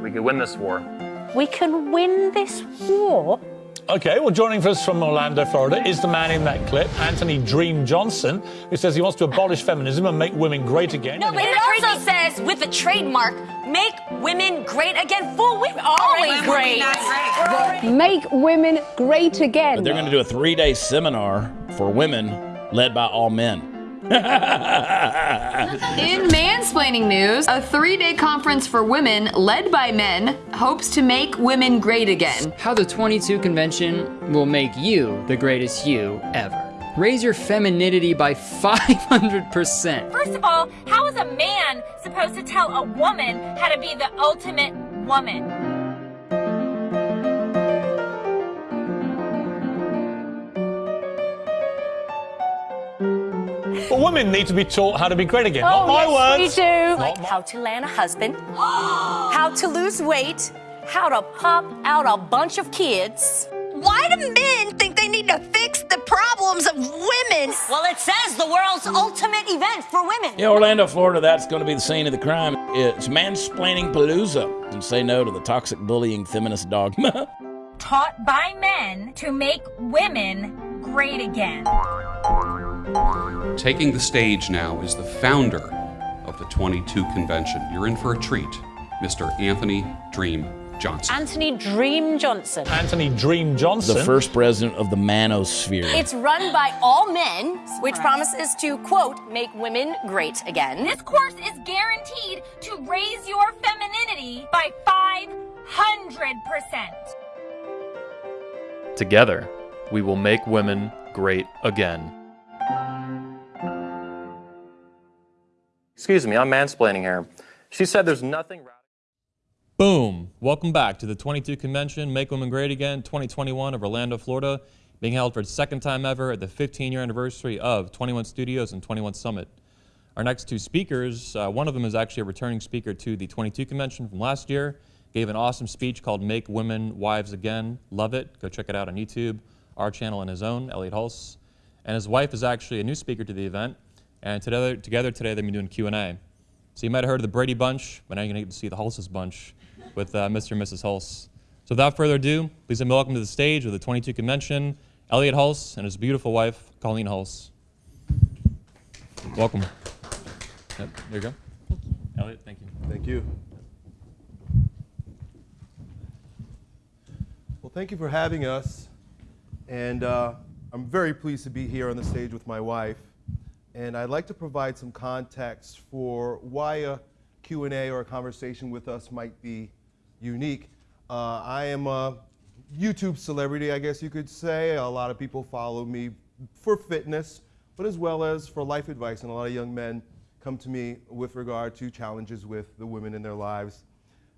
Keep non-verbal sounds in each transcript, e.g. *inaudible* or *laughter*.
We could win this war. We can win this war? Okay, well, joining us from Orlando, Florida, is the man in that clip, Anthony Dream Johnson, who says he wants to abolish feminism and make women great again. No, but it also says, with a trademark, make women great again. Fool, we've always great. Make women great again. But they're going to do a three day seminar for women led by all men. In mansplaining news, a three day conference for women led by men hopes to make women great again. How the 22 convention will make you the greatest you ever. Raise your femininity by 500%. First of all, how is a man supposed to tell a woman how to be the ultimate woman? Women need to be taught how to be great again. Oh, Not my yes, words. we do. Not my- How to land a husband, *gasps* how to lose weight, how to pop out a bunch of kids. Why do men think they need to fix the problems of women? Well, it says the world's ultimate event for women. In Orlando, Florida, that's going to be the scene of the crime. It's mansplaining palooza and say no to the toxic bullying feminist dogma. *laughs* Taught by men to make women great again. Taking the stage now is the founder of the 22 convention. You're in for a treat, Mr. Anthony Dream Johnson. Anthony Dream Johnson. Anthony Dream Johnson. the first president of the manosphere. It's run by all men, which promises to, quote, make women great again. This course is guaranteed to raise your femininity by 500%. Together, we will make women great again. Excuse me, I'm mansplaining here. She said there's nothing. Boom! Welcome back to the 22 Convention, Make Women Great Again 2021 of Orlando, Florida, being held for its second time ever at the 15 year anniversary of 21 Studios and 21 Summit. Our next two speakers, uh, one of them is actually a returning speaker to the 22 Convention from last year, gave an awesome speech called Make Women Wives Again. Love it. Go check it out on YouTube, our channel and his own, Elliot Hulse. And his wife is actually a new speaker to the event, and together, together today they've been doing Q&A. So you might have heard of the Brady Bunch, but now you're going to get to see the Hulse's Bunch with uh, Mr. and Mrs. Hulse. So without further ado, please welcome to the stage of the 22 Convention, Elliot Hulse and his beautiful wife, Colleen Hulse. Welcome. Yep, there you go. Elliot, thank you. Thank you. Well, thank you for having us. And uh, I'm very pleased to be here on the stage with my wife. And I'd like to provide some context for why a Q&A or a conversation with us might be unique. Uh, I am a YouTube celebrity, I guess you could say. A lot of people follow me for fitness, but as well as for life advice. And a lot of young men come to me with regard to challenges with the women in their lives.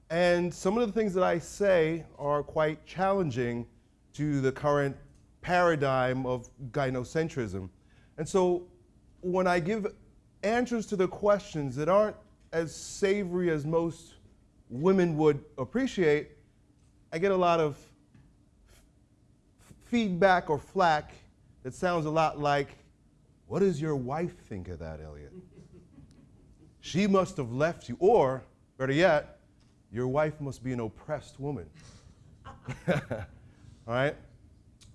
And some of the things that I say are quite challenging to the current paradigm of gynocentrism. And so when I give answers to the questions that aren't as savory as most women would appreciate, I get a lot of f- feedback or flack that sounds a lot like, What does your wife think of that, Elliot? *laughs* she must have left you. Or, better yet, your wife must be an oppressed woman. *laughs* *laughs* All right?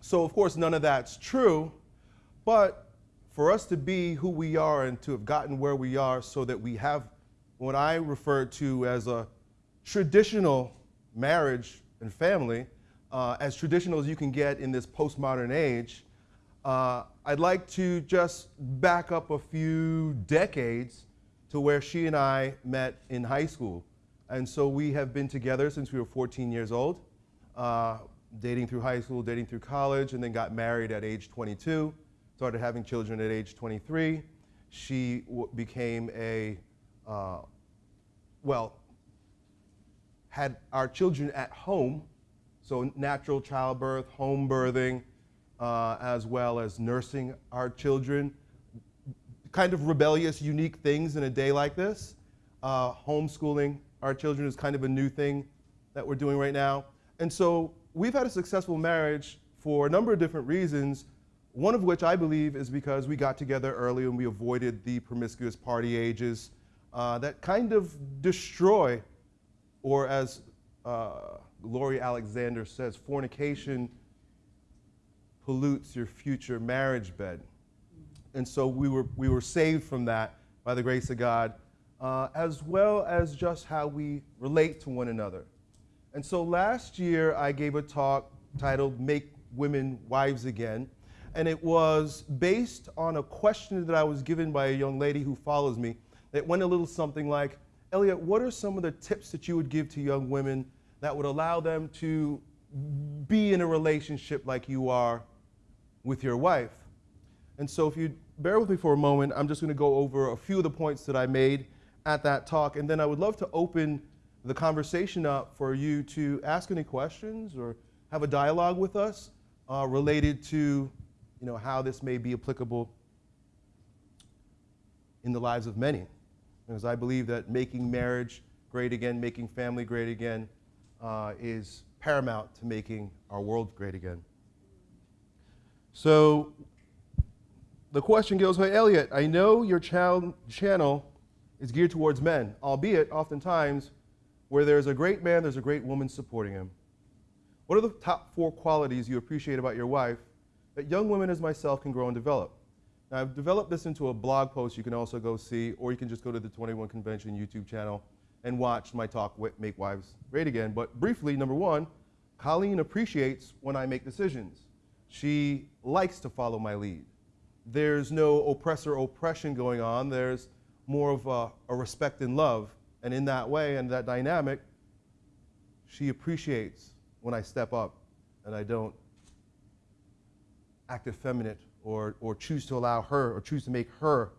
So, of course, none of that's true, but for us to be who we are and to have gotten where we are so that we have what I refer to as a traditional marriage and family, uh, as traditional as you can get in this postmodern age, uh, I'd like to just back up a few decades to where she and I met in high school. And so we have been together since we were 14 years old, uh, dating through high school, dating through college, and then got married at age 22, started having children at age 23. She became a, uh, well, had our children at home, so natural childbirth, home birthing, uh, as well as nursing our children. Kind of rebellious, unique things in a day like this. Uh, homeschooling our children is kind of a new thing that we're doing right now. And so we've had a successful marriage for a number of different reasons, one of which I believe is because we got together early and we avoided the promiscuous party ages uh, that kind of destroy, or as uh, Gloria Alexander says, fornication pollutes your future marriage bed. And so we were, we were saved from that by the grace of God, uh, as well as just how we relate to one another. And so last year I gave a talk titled Make Women Wives Again. And it was based on a question that I was given by a young lady who follows me that went a little something like, Elliot, what are some of the tips that you would give to young women that would allow them to be in a relationship like you are with your wife? And so if you bear with me for a moment, I'm just going to go over a few of the points that I made at that talk, and then I would love to open the conversation up for you to ask any questions or have a dialogue with us uh, related to you know, how this may be applicable in the lives of many. Because I believe that making marriage great again, making family great again, uh, is paramount to making our world great again. So the question goes, hey, Elliot, I know your channel is geared towards men, albeit oftentimes where there's a great man, there's a great woman supporting him. What are the top four qualities you appreciate about your wife that young women as myself can grow and develop? Now, I've developed this into a blog post you can also go see, or you can just go to the 21 Convention YouTube channel and watch my talk, Make Wives Great Again. But briefly, number one, Colleen appreciates when I make decisions. She likes to follow my lead. There's no oppressor oppression going on. There's more of a, a respect and love. And in that way and that dynamic, she appreciates when I step up and I don't act effeminate or, or choose to allow her or choose to make her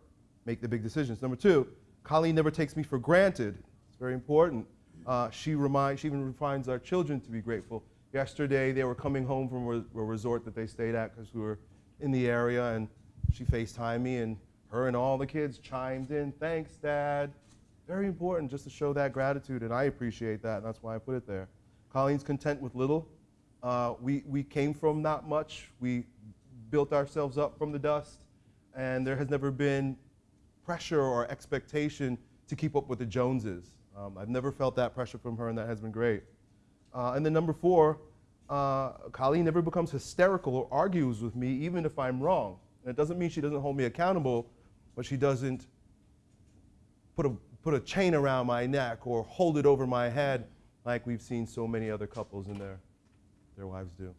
make the big decisions. Number two, Colleen never takes me for granted. It's very important. Uh, she, reminds, she even reminds our children to be grateful. Yesterday, they were coming home from a, a resort that they stayed at because we were in the area, and she FaceTimed me, and her and all the kids chimed in, thanks, Dad. Very important just to show that gratitude, and I appreciate that, and that's why I put it there. Colleen's content with little. Uh, we, we came from not much. We built ourselves up from the dust, and there has never been pressure or expectation to keep up with the Joneses. Um, I've never felt that pressure from her, and that has been great. Uh, and then number four, uh, Colleen never becomes hysterical or argues with me, even if I'm wrong. And it doesn't mean she doesn't hold me accountable, but she doesn't put a, put a chain around my neck or hold it over my head like we've seen so many other couples and their, their wives do. Do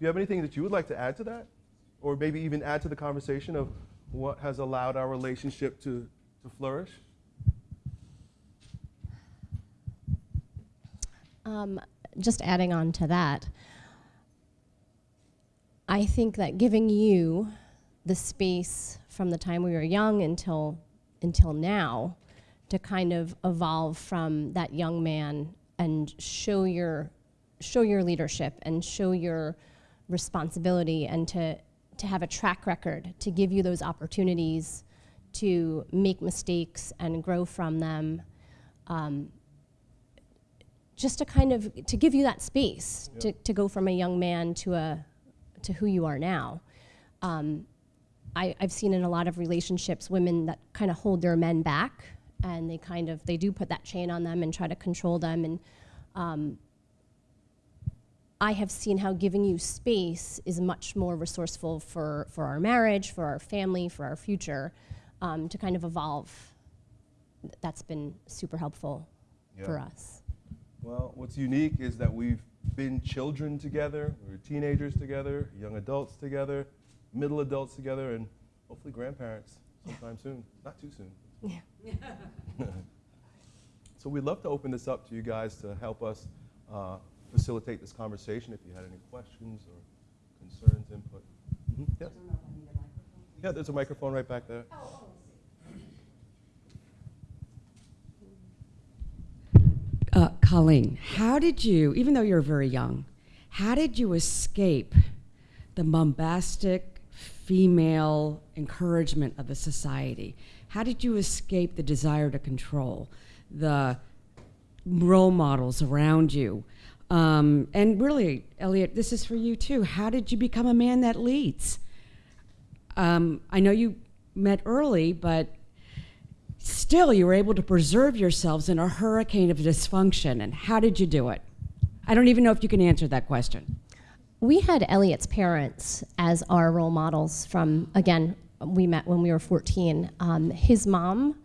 you have anything that you would like to add to that? Or maybe even add to the conversation of what has allowed our relationship to, to flourish? Um, just adding on to that, I think that giving you the space from the time we were young until, until now to kind of evolve from that young man and show your, show your leadership and show your responsibility and to, to have a track record, to give you those opportunities to make mistakes and grow from them. Um, just to kind of, to give you that space to, to go from a young man to a, to who you are now. Um, I, have seen in a lot of relationships women that kind of hold their men back and they kind of, they do put that chain on them and try to control them and um, I have seen how giving you space is much more resourceful for, for our marriage, for our family, for our future, um, to kind of evolve. That's been super helpful yeah. for us. Well, what's unique is that we've been children together, we were teenagers together, young adults together, middle adults together, and hopefully grandparents sometime soon. Not too soon. Yeah. *laughs* so we'd love to open this up to you guys to help us uh, facilitate this conversation if you had any questions or concerns, input. Mm -hmm. Yes. Yeah, there's a microphone right back there. Oh, oh. Uh, Colleen, how did you, even though you're very young, how did you escape the bombastic female encouragement of the society? How did you escape the desire to control, the role models around you? Um, and really, Elliot, this is for you too. How did you become a man that leads? Um, I know you met early, but still you were able to preserve yourselves in a hurricane of dysfunction. And how did you do it? I don't even know if you can answer that question. We had Elliot's parents as our role models from, again, we met when we were 14. Um, his mom,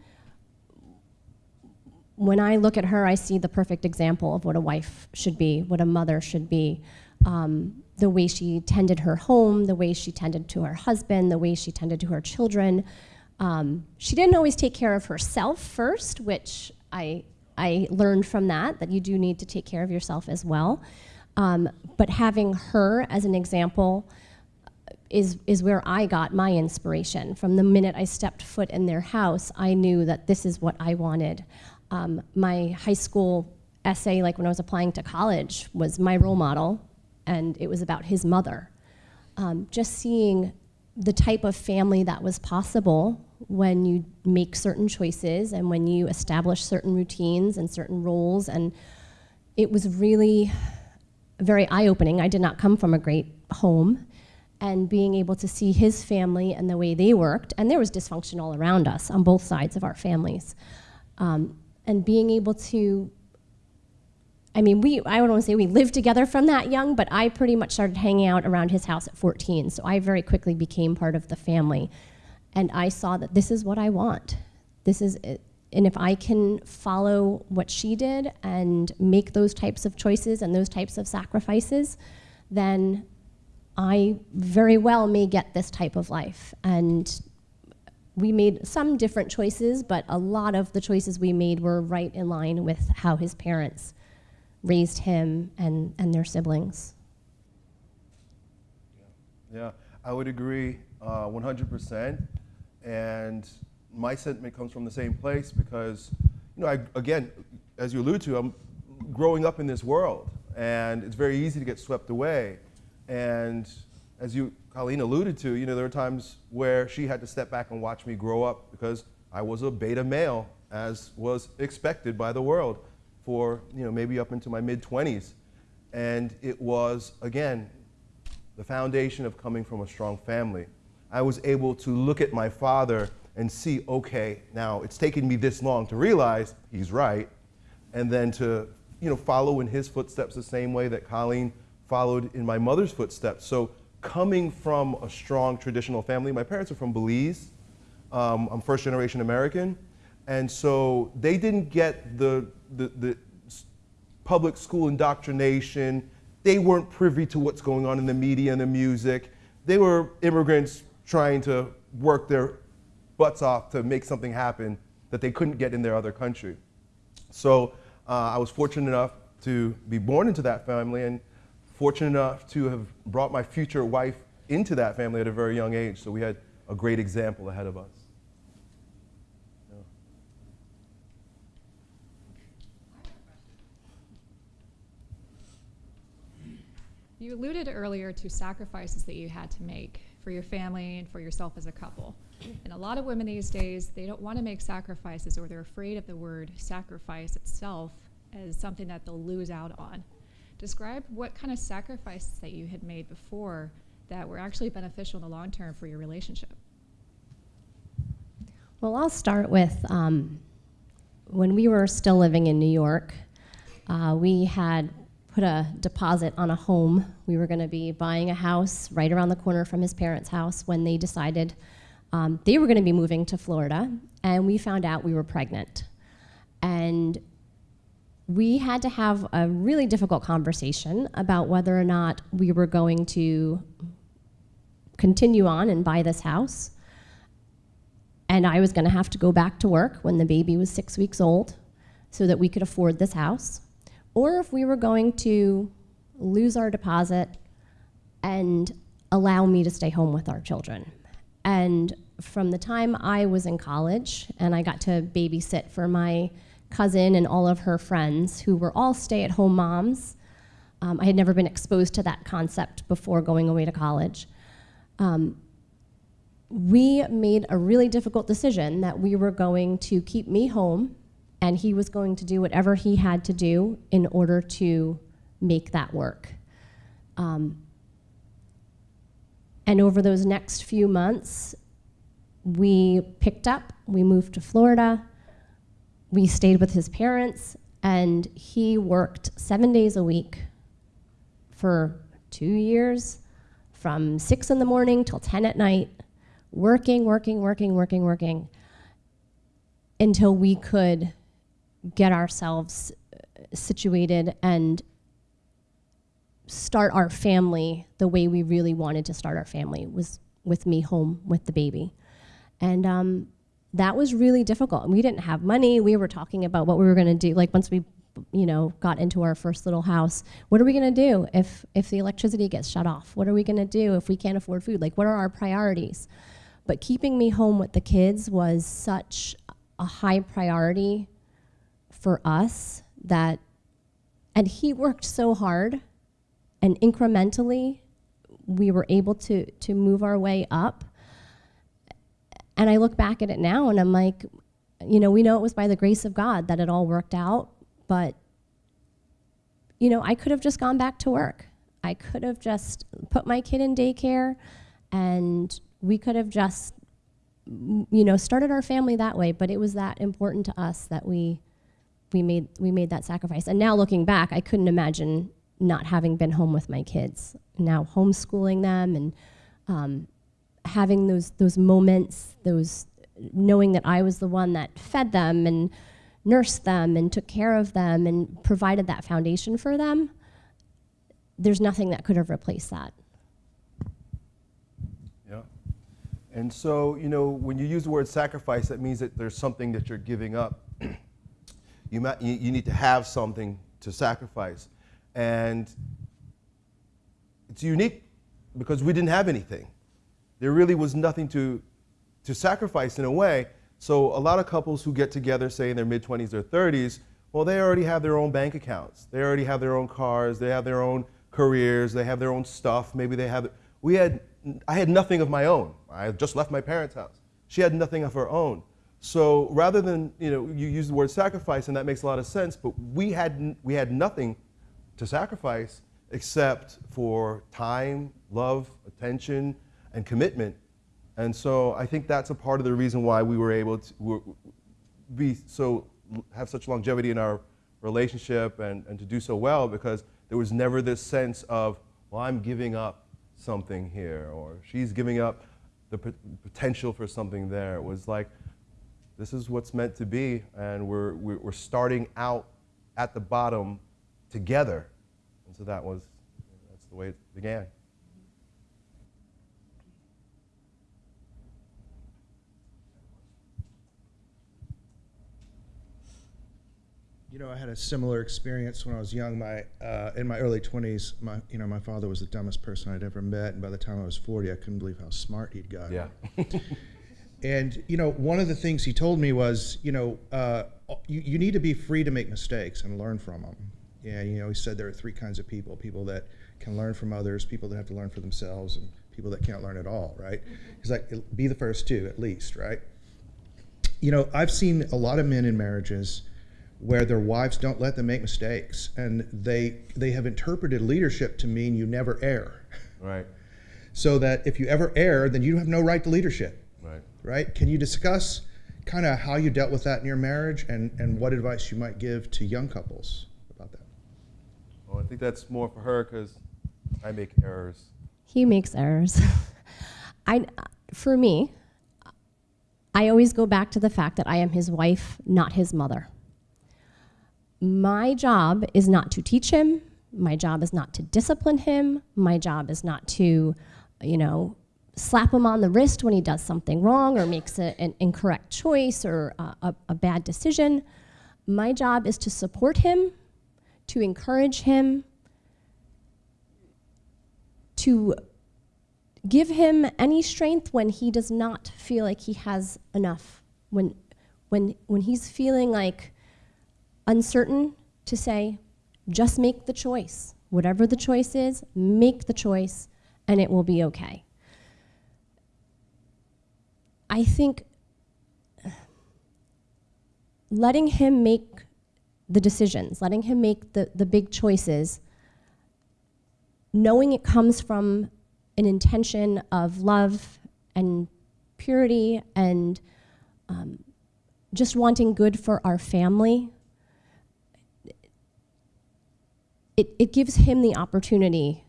when I look at her, I see the perfect example of what a wife should be, what a mother should be. Um, the way she tended her home, the way she tended to her husband, the way she tended to her children. Um, she didn't always take care of herself first, which I, I learned from that, that you do need to take care of yourself as well. Um, but having her as an example is, is where I got my inspiration. From the minute I stepped foot in their house, I knew that this is what I wanted. Um, my high school essay, like when I was applying to college, was my role model, and it was about his mother. Um, just seeing the type of family that was possible when you make certain choices and when you establish certain routines and certain roles, and it was really very eye-opening. I did not come from a great home, and being able to see his family and the way they worked, and there was dysfunction all around us on both sides of our families. Um, and being able to, I mean, we, I don't want to say we lived together from that young, but I pretty much started hanging out around his house at 14, so I very quickly became part of the family. And I saw that this is what I want. This is. And if I can follow what she did and make those types of choices and those types of sacrifices, then I very well may get this type of life. And we made some different choices, but a lot of the choices we made were right in line with how his parents raised him and, and their siblings. Yeah, I would agree uh, 100%. And my sentiment comes from the same place because, you know, I, again, as you allude to, I'm growing up in this world, and it's very easy to get swept away. And as you, Colleen alluded to, you know, there were times where she had to step back and watch me grow up because I was a beta male, as was expected by the world for, you know, maybe up into my mid 20s. And it was, again, the foundation of coming from a strong family. I was able to look at my father and see, okay, now it's taken me this long to realize he's right, and then to, you know, follow in his footsteps the same way that Colleen followed in my mother's footsteps. So coming from a strong traditional family, my parents are from Belize. Um, I'm first generation American. And so they didn't get the, the, the public school indoctrination. They weren't privy to what's going on in the media and the music. They were immigrants trying to work their butts off to make something happen that they couldn't get in their other country. So uh, I was fortunate enough to be born into that family and fortunate enough to have brought my future wife into that family at a very young age. So we had a great example ahead of us. You alluded earlier to sacrifices that you had to make for your family and for yourself as a couple. And a lot of women these days, they don't want to make sacrifices or they're afraid of the word sacrifice itself as something that they'll lose out on. Describe what kind of sacrifices that you had made before that were actually beneficial in the long term for your relationship. Well, I'll start with um, when we were still living in New York, uh, we had put a deposit on a home. We were going to be buying a house right around the corner from his parents' house when they decided um, they were going to be moving to Florida, and we found out we were pregnant. And we had to have a really difficult conversation about whether or not we were going to continue on and buy this house. And I was going to have to go back to work when the baby was six weeks old so that we could afford this house. Or if we were going to lose our deposit and allow me to stay home with our children. And from the time I was in college and I got to babysit for my cousin and all of her friends who were all stay at home moms. Um, I had never been exposed to that concept before going away to college. Um, we made a really difficult decision that we were going to keep me home and he was going to do whatever he had to do in order to make that work. Um, and over those next few months, we picked up, we moved to Florida, we stayed with his parents, and he worked seven days a week for two years, from six in the morning till 10 at night, working, working, working, working, working, until we could get ourselves uh, situated and start our family the way we really wanted to start our family was with me home with the baby. And um, that was really difficult. We didn't have money. We were talking about what we were going to do. Like once we, you know, got into our first little house, what are we going to do if if the electricity gets shut off? What are we going to do if we can't afford food? Like what are our priorities? But keeping me home with the kids was such a high priority for us that and he worked so hard and incrementally we were able to to move our way up and I look back at it now and I'm like, you know, we know it was by the grace of God that it all worked out, but, you know, I could have just gone back to work. I could have just put my kid in daycare and we could have just, you know, started our family that way, but it was that important to us that we, we made, we made that sacrifice. And now looking back, I couldn't imagine not having been home with my kids. Now homeschooling them and um, having those those moments, those knowing that I was the one that fed them and nursed them and took care of them and provided that foundation for them, there's nothing that could have replaced that. Yeah. And so, you know, when you use the word sacrifice, that means that there's something that you're giving up. *clears throat* you, ma- you, you need to have something to sacrifice. And it's unique because we didn't have anything there really was nothing to, to sacrifice in a way. So a lot of couples who get together, say in their mid 20s or 30s, well, they already have their own bank accounts. They already have their own cars. They have their own careers. They have their own stuff. Maybe they have. We had. I had nothing of my own. I just left my parents' house. She had nothing of her own. So rather than you know, you use the word sacrifice, and that makes a lot of sense. But we had we had nothing to sacrifice except for time, love, attention, and commitment. And so I think that's a part of the reason why we were able to be so have such longevity in our relationship and, and to do so well because there was never this sense of, well, I'm giving up something here or she's giving up the potential for something there. It was like, this is what's meant to be, and we're, we're starting out at the bottom together. And so that was, that's the way it began. You know, I had a similar experience when I was young. My uh, in my early 20s, my you know my father was the dumbest person I'd ever met, and by the time I was 40, I couldn't believe how smart he'd gotten. Yeah. *laughs* and you know, one of the things he told me was, you know, uh, you, you need to be free to make mistakes and learn from them. Yeah, you know, he said there are three kinds of people: people that can learn from others, people that have to learn for themselves, and people that can't learn at all. Right? Mm-hmm. He's like, be the first two at least, right? You know, I've seen a lot of men in marriages where their wives don't let them make mistakes and they they have interpreted leadership to mean you never err right so that if you ever err then you have no right to leadership right right can you discuss kind of how you dealt with that in your marriage and and what advice you might give to young couples about that well i think that's more for her because i make errors he makes errors *laughs* i for me i always go back to the fact that i am his wife not his mother my job is not to teach him. My job is not to discipline him. My job is not to, you know, slap him on the wrist when he does something wrong or makes a, an incorrect choice or a, a bad decision. My job is to support him, to encourage him, to give him any strength when he does not feel like he has enough. When, when, when he's feeling like uncertain to say, just make the choice. Whatever the choice is, make the choice and it will be okay. I think letting him make the decisions, letting him make the, the big choices, knowing it comes from an intention of love and purity and um, just wanting good for our family, it, it gives him the opportunity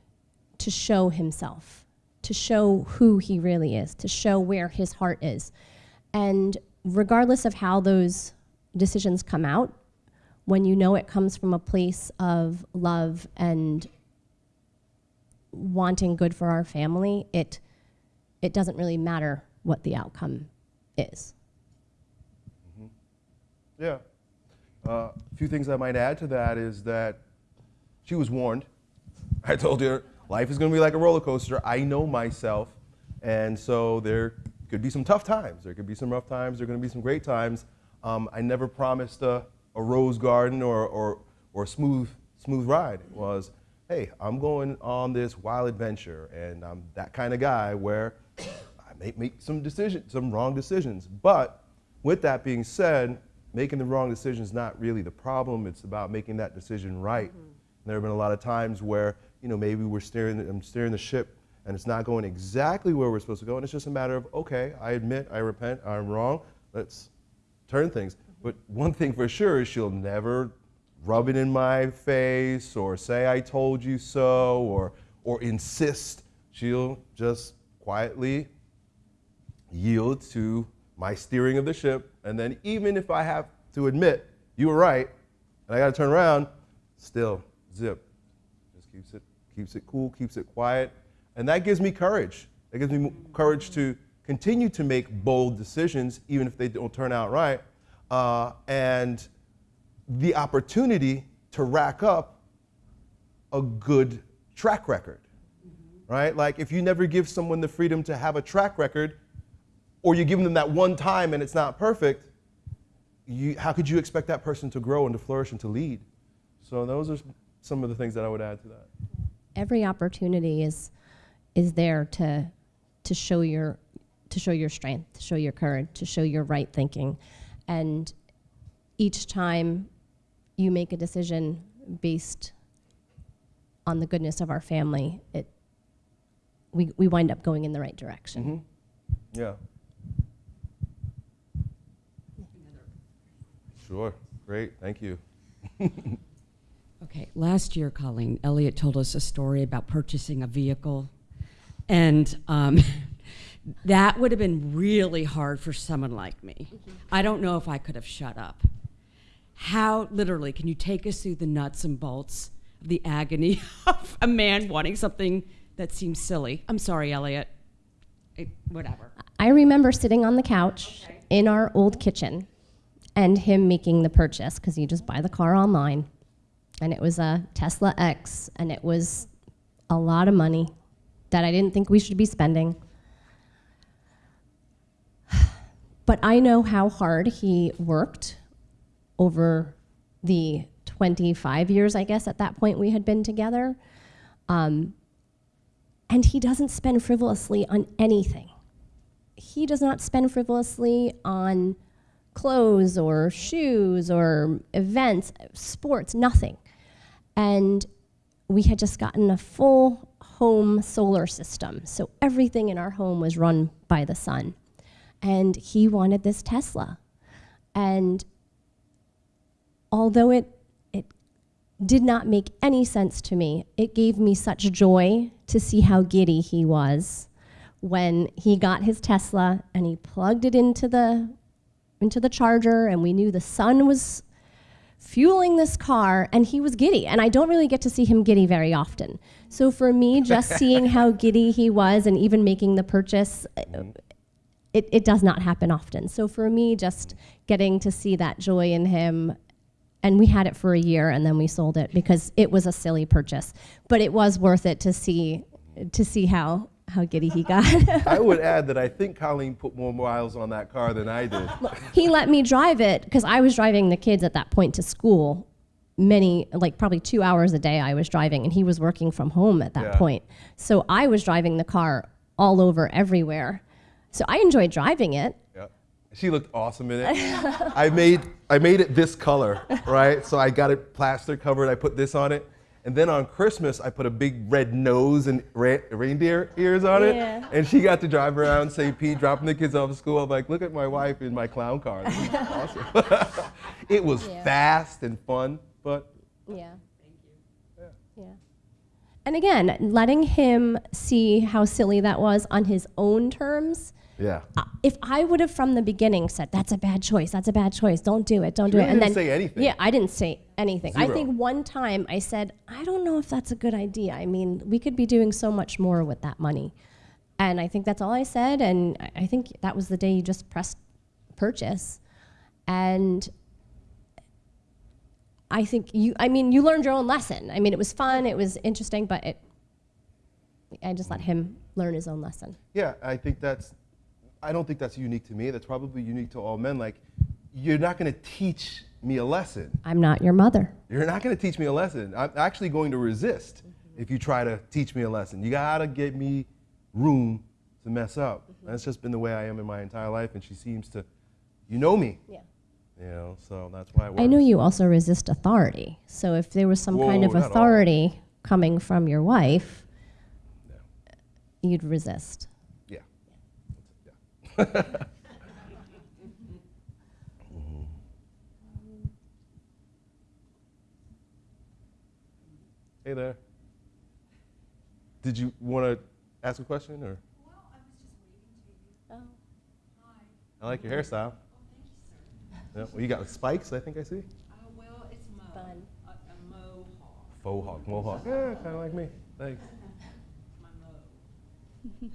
to show himself, to show who he really is, to show where his heart is. And regardless of how those decisions come out, when you know it comes from a place of love and wanting good for our family, it, it doesn't really matter what the outcome is. Yeah. Uh, a few things I might add to that is that she was warned. I told her life is going to be like a roller coaster. I know myself. And so there could be some tough times. There could be some rough times. There are going to be some great times. Um, I never promised a, a rose garden or, or, or a smooth, smooth ride. It was, hey, I'm going on this wild adventure. And I'm that kind of guy where I may make some decisions, some wrong decisions. But with that being said, making the wrong decision is not really the problem. It's about making that decision right. Mm-hmm. There have been a lot of times where, you know, maybe we're steering, I'm steering the ship and it's not going exactly where we're supposed to go. And it's just a matter of, okay, I admit, I repent, I'm wrong. Let's turn things. But one thing for sure is she'll never rub it in my face or say I told you so or, or insist. She'll just quietly yield to my steering of the ship. And then even if I have to admit you were right and I got to turn around, still zip. Just keeps it, keeps it cool, keeps it quiet. And that gives me courage. That gives me courage to continue to make bold decisions, even if they don't turn out right. Uh, and the opportunity to rack up a good track record, mm-hmm. right? Like if you never give someone the freedom to have a track record, or you give them that one time and it's not perfect, you, how could you expect that person to grow and to flourish and to lead? So those are some of the things that I would add to that. Every opportunity is is there to to show your to show your strength, to show your courage, to show your right thinking. And each time you make a decision based on the goodness of our family, it we, we wind up going in the right direction. Mm-hmm. Yeah. Sure. Great. Thank you. *laughs* okay. Last year, Colleen, Elliot told us a story about purchasing a vehicle. And um, *laughs* that would have been really hard for someone like me. Mm-hmm. I don't know if I could have shut up. How, literally, can you take us through the nuts and bolts of the agony *laughs* of a man wanting something that seems silly? I'm sorry, Elliot. It, whatever. I remember sitting on the couch okay. in our old kitchen and him making the purchase because you just buy the car online. And it was a Tesla X, and it was a lot of money that I didn't think we should be spending. But I know how hard he worked over the 25 years, I guess, at that point we had been together. Um, and he doesn't spend frivolously on anything. He does not spend frivolously on clothes or shoes or events, sports, nothing. And we had just gotten a full home solar system. So everything in our home was run by the sun. And he wanted this Tesla. And although it, it did not make any sense to me, it gave me such joy to see how giddy he was when he got his Tesla and he plugged it into the into the charger and we knew the sun was fueling this car and he was giddy and i don't really get to see him giddy very often so for me just *laughs* seeing how giddy he was and even making the purchase it, it does not happen often so for me just getting to see that joy in him and we had it for a year and then we sold it because it was a silly purchase but it was worth it to see to see how how giddy he got. *laughs* I would add that I think Colleen put more miles on that car than I did. he let me drive it because I was driving the kids at that point to school. Many, like probably two hours a day, I was driving, and he was working from home at that yeah. point. So I was driving the car all over everywhere. So I enjoyed driving it. Yeah. She looked awesome in it. *laughs* I made I made it this color, right? So I got it plaster covered. I put this on it, And then on Christmas, I put a big red nose and ra- reindeer ears on it. Yeah. And she got to drive around St. Pete, dropping the kids off at school. I'm like, look at my wife in my clown car. This is awesome. *laughs* it was Yeah. fast and fun, but Yeah. Thank you. Yeah. Yeah. And again, letting him see how silly that was on his own terms. yeah. Uh, if I would have from the beginning said, that's a bad choice, that's a bad choice, don't do it, don't do it. really And didn't then, say anything. Yeah, I didn't say anything. I think one time I said, I don't know if that's a good idea. I mean, we could be doing so much more with that money. And I think that's all I said. And I- I think that was the day you just pressed purchase. And I think you, I mean, you learned your own lesson. I mean, it was fun, it was interesting, but it, I just let him learn his own lesson. Yeah, I think that's, I don't think that's unique to me. That's probably unique to all men. Like, you're not going to teach me a lesson. I'm not your mother. You're not going to teach me a lesson. I'm actually going to resist if you try to teach me a lesson. You got to give me room to mess up. Mm-hmm. That's just been the way I am in my entire life, and she seems to, you know me. Yeah. You know, so that's why it works. I know you also resist authority. So if there was some kind of not all. authority coming from your wife, you'd resist. Yeah. *laughs* Hey there. Did you want to ask a question or? Oh. I like your hairstyle. Yeah, well, you got spikes, I think I see. well, it's mo. Fun. A, a mohawk. Faux mohawk. Yeah, kind of like me. Thanks. *laughs*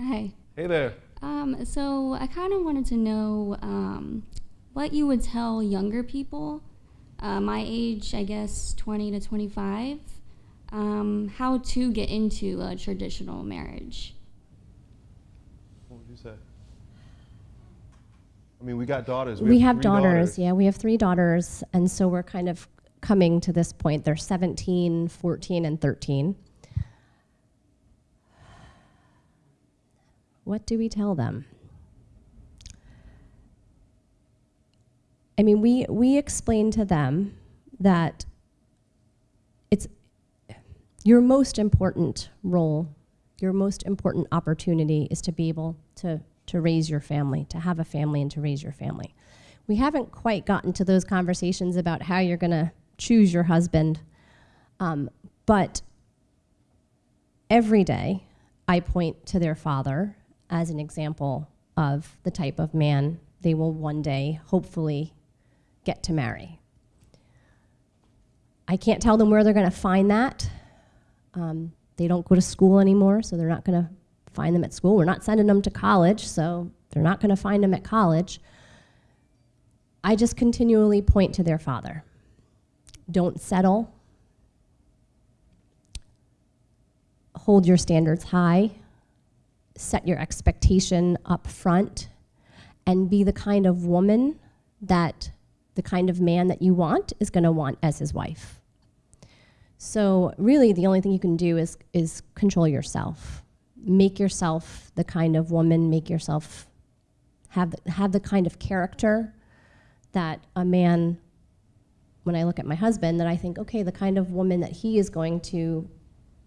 Hi. Hey there. Um, so I kind of wanted to know um, what you would tell younger people, uh, my age, I guess 20 to 25, um, how to get into a traditional marriage. What would you say? I mean, we got daughters. We, have three daughters. Yeah, we have three daughters. And so we're kind of coming to this point. They're 17, 14, and 13. What do we tell them? I mean, we, we explain to them that it's your most important role, your most important opportunity is to be able to, to raise your family, to have a family and to raise your family. We haven't quite gotten to those conversations about how you're going to choose your husband, um, but every day I point to their father as an example of the type of man they will one day hopefully get to marry. I can't tell them where they're going to find that. Um, they don't go to school anymore, so they're not going to find them at school. We're not sending them to college, so they're not going to find them at college. I just continually point to their father. Don't settle. Hold your standards high. Set your expectation up front and be the kind of woman that the kind of man that you want is going to want as his wife. So really the only thing you can do is is control yourself. Make yourself the kind of woman, make yourself have have the kind of character that a man when I look at my husband that I think okay, the kind of woman that he is going to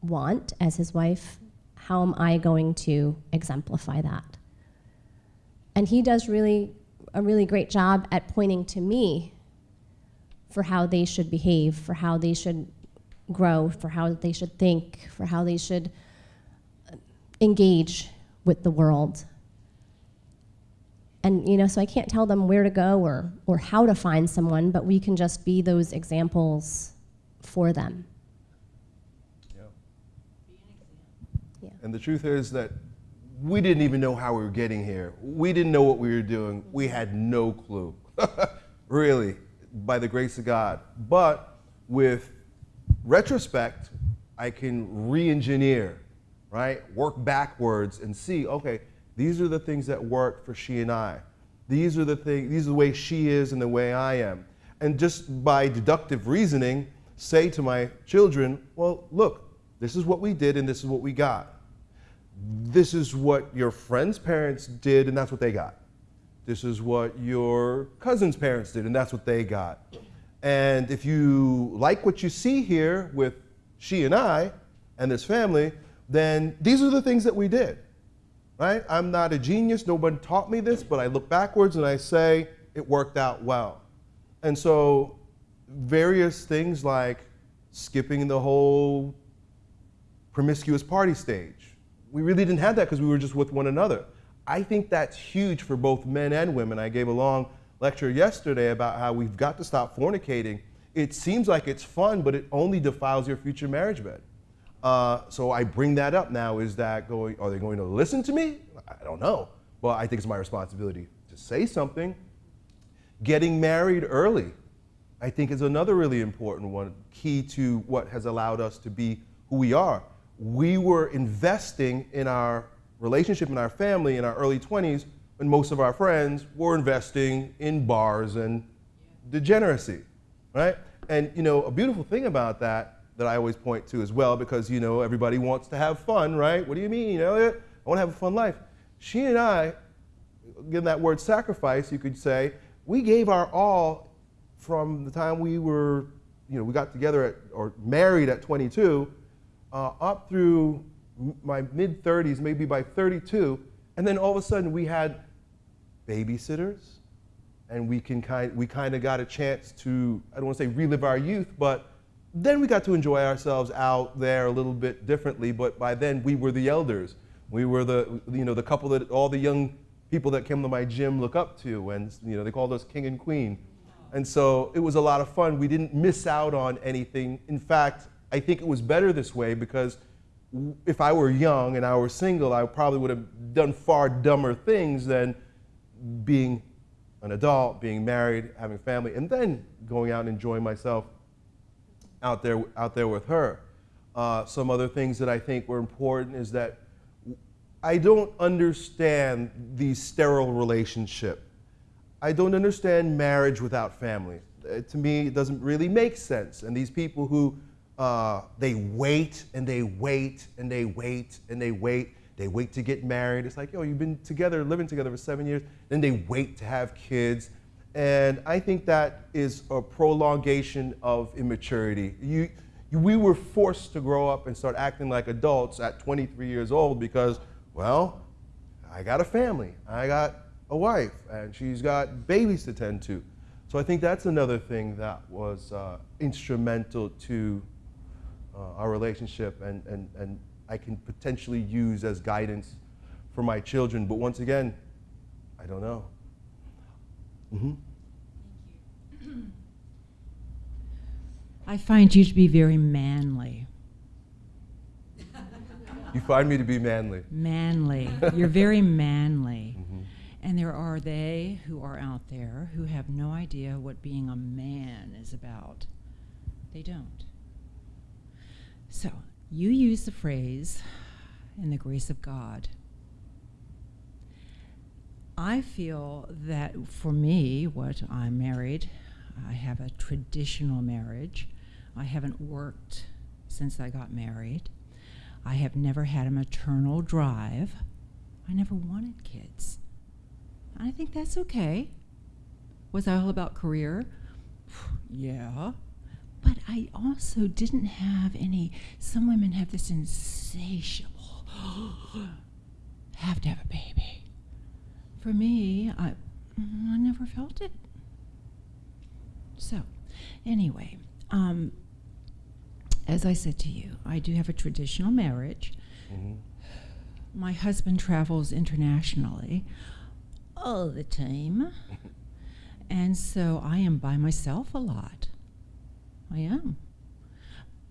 want as his wife, how am I going to exemplify that? And he does really a really great job at pointing to me for how they should behave, for how they should grow, for how they should think, for how they should engage with the world. And you know, so I can't tell them where to go or or how to find someone, but we can just be those examples for them. Yeah. yeah. And the truth is that we didn't even know how we were getting here. We didn't know what we were doing. We had no clue, *laughs* really, by the grace of God. But with retrospect, I can re engineer, right? Work backwards and see, okay, these are the things that work for she and I. These are the things, these are the way she is and the way I am. And just by deductive reasoning, say to my children, well, look, this is what we did and this is what we got this is what your friend's parents did and that's what they got. This is what your cousin's parents did and that's what they got. And if you like what you see here with she and I and this family, then these are the things that we did. Right? I'm not a genius, no one taught me this, but I look backwards and I say it worked out well. And so various things like skipping the whole promiscuous party stage. We really didn't have that because we were just with one another. I think that's huge for both men and women. I gave a long lecture yesterday about how we've got to stop fornicating. It seems like it's fun, but it only defiles your future marriage bed. Uh, so I bring that up now. Is that going? Are they going to listen to me? I don't know. But I think it's my responsibility to say something. Getting married early, I think, is another really important one. Key to what has allowed us to be who we are. We were investing in our relationship in our family in our early 20s when most of our friends were investing in bars and degeneracy, right? And you know, a beautiful thing about that that I always point to as well, because you know everybody wants to have fun, right? What do you mean, Elliot? I want to have a fun life. She and I, again, that word sacrifice, you could say, we gave our all from the time we were, you know, we got together at, or married at 22, uh, up through my mid 30s, maybe by 32, and then all of a sudden we had babysitters, and we can kind we kind of got a chance to I don't want to say relive our youth, but then we got to enjoy ourselves out there a little bit differently. But by then we were the elders. We were the you know the couple that all the young people that came to my gym look up to, and you know they called us king and queen. And so it was a lot of fun. We didn't miss out on anything. In fact, I think it was better this way because if I were young and I were single, I probably would have done far dumber things than being an adult, being married, having family, and then going out and enjoying myself out there, out there with her. Uh, some other things that I think were important is that I don't understand the sterile relationship. I don't understand marriage without family. Uh, to me, it doesn't really make sense. And these people who uh, they wait and they wait and they wait and they wait. They wait to get married. It's like, yo, you've been together, living together for seven years. Then they wait to have kids. And I think that is a prolongation of immaturity. You, you, we were forced to grow up and start acting like adults at 23 years old because, well, I got a family, I got a wife, and she's got babies to tend to. So I think that's another thing that was uh, instrumental to uh, our relationship and, and, and I can potentially use as guidance for my children. But once again, I don't know. Mm-hmm. I find you to be very manly. You find me to be manly. Manly. You're very manly. Mm-hmm. And there are they who are out there who have no idea what being a man is about. They don't. So, you use the phrase, in the grace of God. I feel that for me, what I'm married, I have a traditional marriage. I haven't worked since I got married. I have never had a maternal drive. I never wanted kids. I think that's okay. Was I all about career? *sighs* yeah. But I also didn't have any, some women have this insatiable, *gasps* have to have a baby. For me, I, I never felt it. So, anyway, um, as I said to you, I do have a traditional marriage. Mm-hmm. My husband travels internationally all the time. *laughs* and so I am by myself a lot. I am.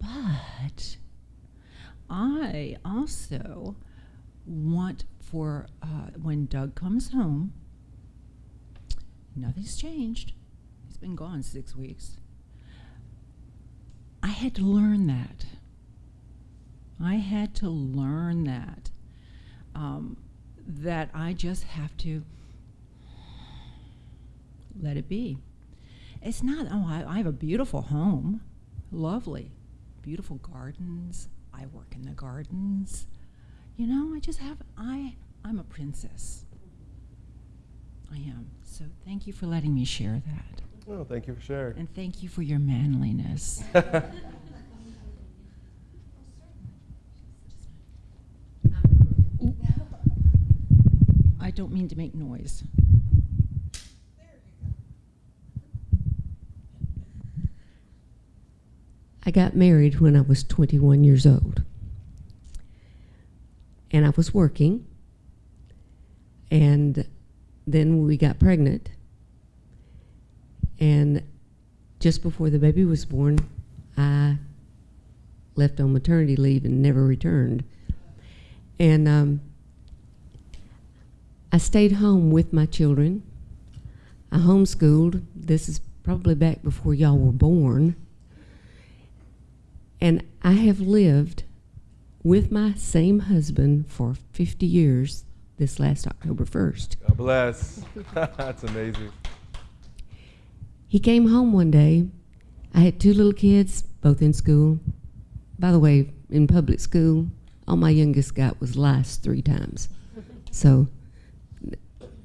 But I also want for uh, when Doug comes home, nothing's changed. He's been gone six weeks. I had to learn that. I had to learn that. Um, that I just have to let it be. It's not, oh, I, I have a beautiful home. Lovely. Beautiful gardens. I work in the gardens. You know, I just have, I, I'm a princess. I am. So thank you for letting me share that. Oh, thank you for sharing. And thank you for your manliness. *laughs* I don't mean to make noise. I got married when I was 21 years old. And I was working. And then we got pregnant. And just before the baby was born, I left on maternity leave and never returned. And um, I stayed home with my children. I homeschooled. This is probably back before y'all were born. And I have lived with my same husband for 50 years this last October 1st. God bless. *laughs* That's amazing. He came home one day. I had two little kids, both in school. By the way, in public school, all my youngest got was lice three times. So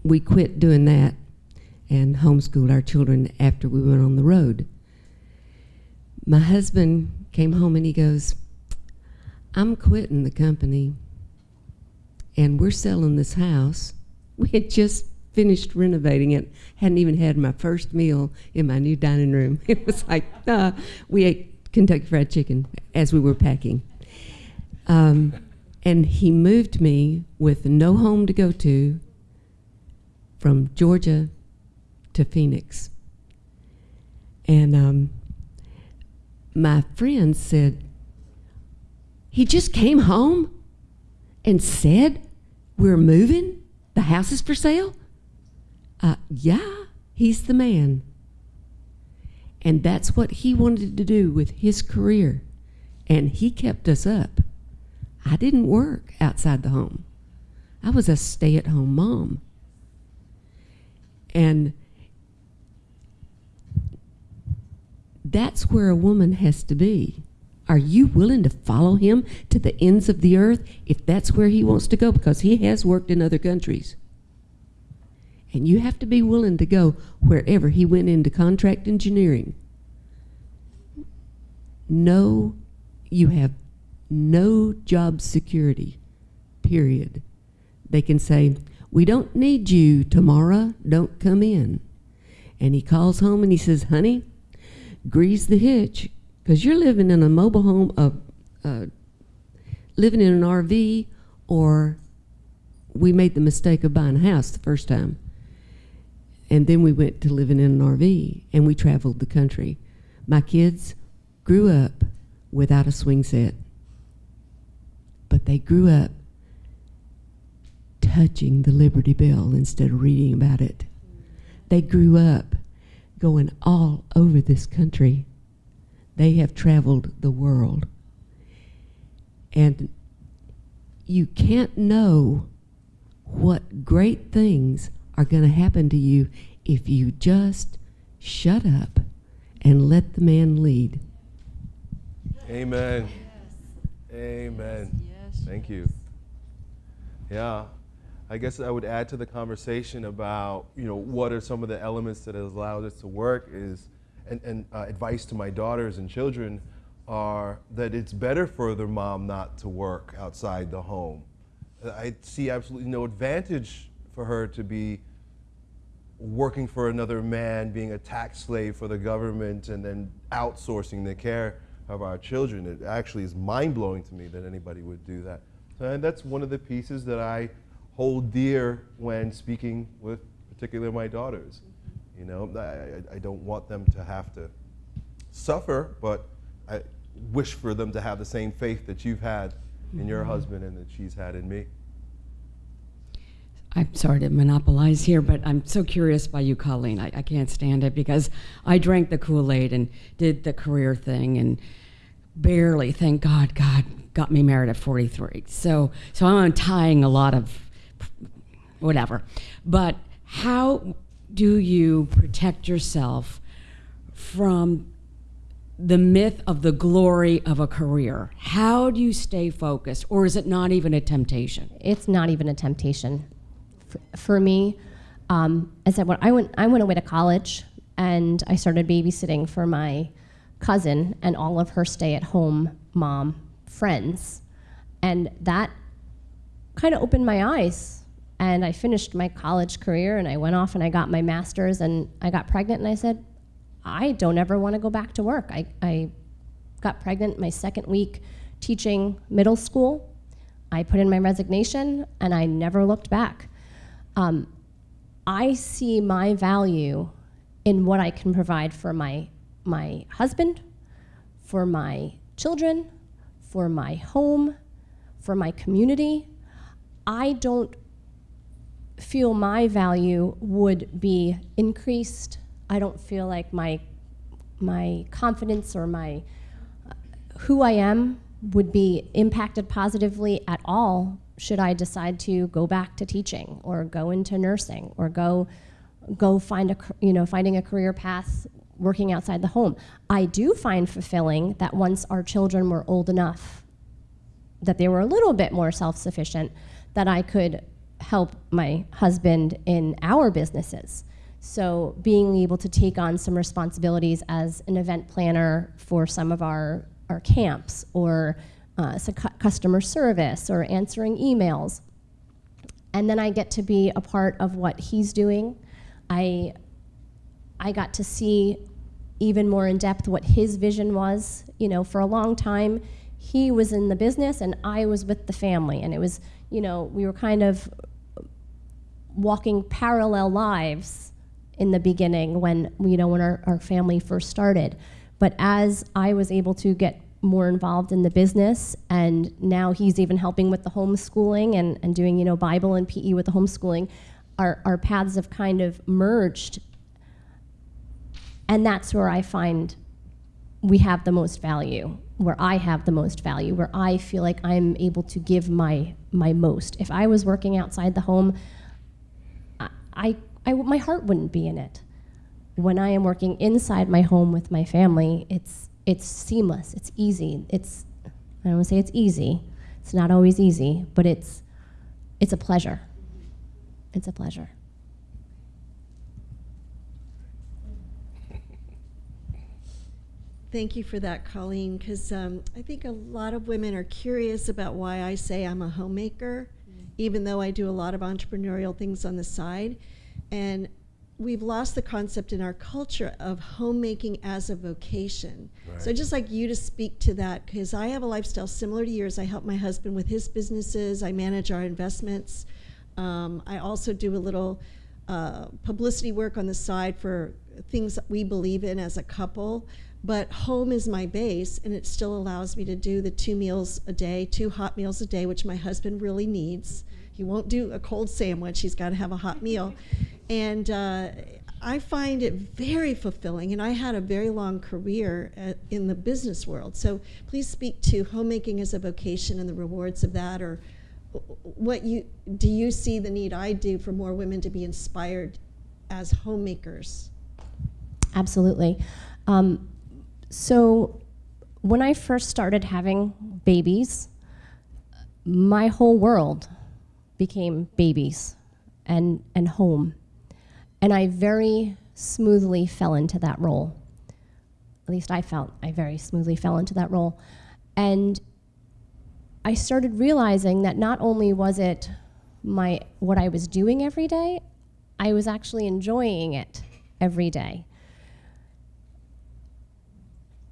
we quit doing that and homeschooled our children after we went on the road. My husband came home and he goes, I'm quitting the company and we're selling this house. We had just finished renovating it, hadn't even had my first meal in my new dining room. *laughs* It was like, uh, we ate Kentucky Fried Chicken as we were packing. Um, and he moved me with no home to go to from Georgia to Phoenix. And um, my friend said, he just came home and said, We're moving? The house is for sale? Uh, yeah, he's the man. And that's what he wanted to do with his career. And he kept us up. I didn't work outside the home, I was a stay at home mom. And that's where a woman has to be. Are you willing to follow him to the ends of the earth if that's where he wants to go? Because he has worked in other countries. And you have to be willing to go wherever he went into contract engineering. No, you have no job security, period. They can say, We don't need you tomorrow, don't come in. And he calls home and he says, Honey, grease the hitch because you're living in a mobile home, uh, uh, living in an RV, or we made the mistake of buying a house the first time. And then we went to living in an RV and we traveled the country. My kids grew up without a swing set, but they grew up touching the Liberty Bell instead of reading about it. They grew up going all over this country. They have traveled the world. And you can't know what great things are going to happen to you if you just shut up and let the man lead. Amen. Amen. Thank you. Yeah. I guess I would add to the conversation about, you know, what are some of the elements that has allowed us to work is, and, and uh, advice to my daughters and children are that it's better for their mom not to work outside the home. I see absolutely no advantage for her to be working for another man, being a tax slave for the government, and then outsourcing the care of our children. It actually is mind blowing to me that anybody would do that. And that's one of the pieces that I hold dear when speaking with particularly my daughters. You know, I, I don't want them to have to suffer, but I wish for them to have the same faith that you've had in your Mhm. husband and that she's had in me. I'm sorry to monopolize here, but I'm so curious by you, Colleen. I, I can't stand it because I drank the Kool Aid and did the career thing and barely, thank God, God got me married at 43. So, so I'm untying a lot of whatever. But how do you protect yourself from the myth of the glory of a career? How do you stay focused, or is it not even a temptation? It's not even a temptation. For me, um, I said when I went, I went away to college and I started babysitting for my cousin and all of her stay at home mom friends. And that kind of opened my eyes. And I finished my college career and I went off and I got my master's and I got pregnant and I said, I don't ever want to go back to work. I, I got pregnant my second week teaching middle school. I put in my resignation and I never looked back. Um, I see my value in what I can provide for my, my husband, for my children, for my home, for my community. I don't feel my value would be increased. I don't feel like my, my confidence or my uh, who I am would be impacted positively at all should I decide to go back to teaching or go into nursing or go go find a you know finding a career path working outside the home. I do find fulfilling that once our children were old enough that they were a little bit more self-sufficient that I could help my husband in our businesses. So being able to take on some responsibilities as an event planner for some of our, our camps or uh, so cu customer service or answering emails. And then I get to be a part of what he's doing. I, I got to see even more in depth what his vision was. You know, for a long time, he was in the business and I was with the family. And it was, you know, we were kind of walking parallel lives in the beginning when, you know, when our, our family first started. But as I was able to get more involved in the business and now he's even helping with the homeschooling and, and doing you know bible and pe with the homeschooling our, our paths have kind of merged. And that's where i find we have the most value where i have the most value where i feel like i'm able to give my my most. If i was working outside the home i, I, I my heart wouldn't be in it. When i am working inside my home with my family it's it's seamless, it's easy. It's I don't want to say it's easy. It's not always easy, but it's it's a pleasure. It's a pleasure. Thank you for that, Colleen, because um, I think a lot of women are curious about why I say I'm a homemaker, mm. even though I do a lot of entrepreneurial things on the side. And we've lost the concept in our culture of homemaking as a vocation. Right. So I'd just like you to speak to that because I have a lifestyle similar to yours. I help my husband with his businesses. I manage our investments. Um, I also do a little uh, publicity work on the side for things that we believe in as a couple. But home is my base, and it still allows me to do the two meals a day, two hot meals a day, which my husband really needs. He won't do a cold sandwich, he's got to have a hot meal. And uh, I find it very fulfilling, and I had a very long career at, in the business world. So please speak to homemaking as a vocation and the rewards of that, or what you do you see the need I do for more women to be inspired as homemakers? Absolutely. Um, so when I first started having babies, my whole world became babies and, and home. And I very smoothly fell into that role. At least I felt I very smoothly fell into that role. And I started realizing that not only was it my what I was doing every day, I was actually enjoying it every day.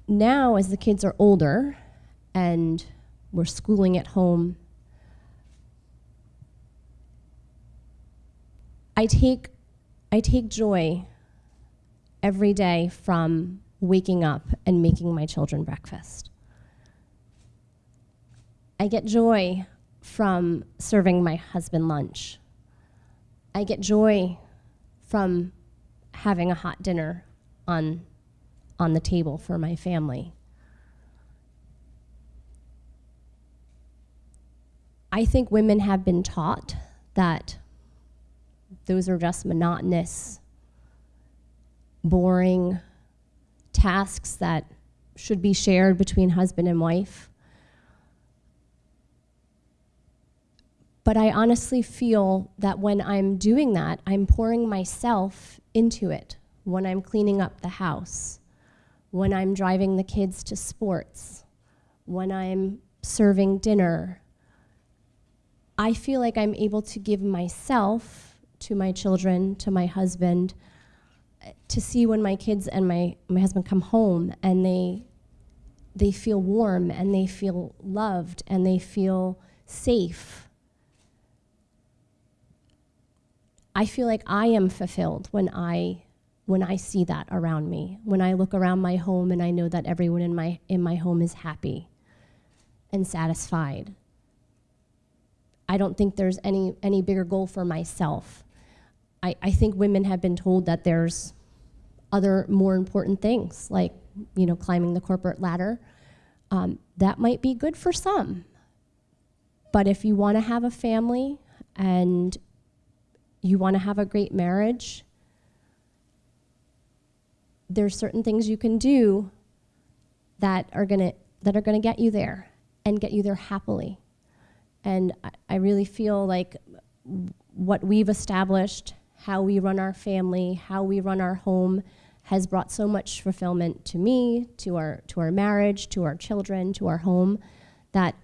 Now, as the kids are older and we're schooling at home, I take I take joy every day from waking up and making my children breakfast. I get joy from serving my husband lunch. I get joy from having a hot dinner on, on the table for my family. I think women have been taught that those are just monotonous, boring tasks that should be shared between husband and wife. But I honestly feel that when I'm doing that, I'm pouring myself into it when I'm cleaning up the house, when I'm driving the kids to sports, when I'm serving dinner. I feel like I'm able to give myself to my children, to my husband, to see when my kids and my, my husband come home and they they feel warm and they feel loved and they feel safe. I feel like I am fulfilled when I when I see that around me. When I look around my home and I know that everyone in my in my home is happy and satisfied. I don't think there's any any bigger goal for myself. I, I think women have been told that there's other more important things like you know climbing the corporate ladder. Um, that might be good for some. But if you want to have a family and you want to have a great marriage there's certain things you can do that are going to that are to get you there and get you there happily. And I, I really feel like what we've established how we run our family how we run our home has brought so much fulfillment to me, to our, to our marriage, to our children, to our home, that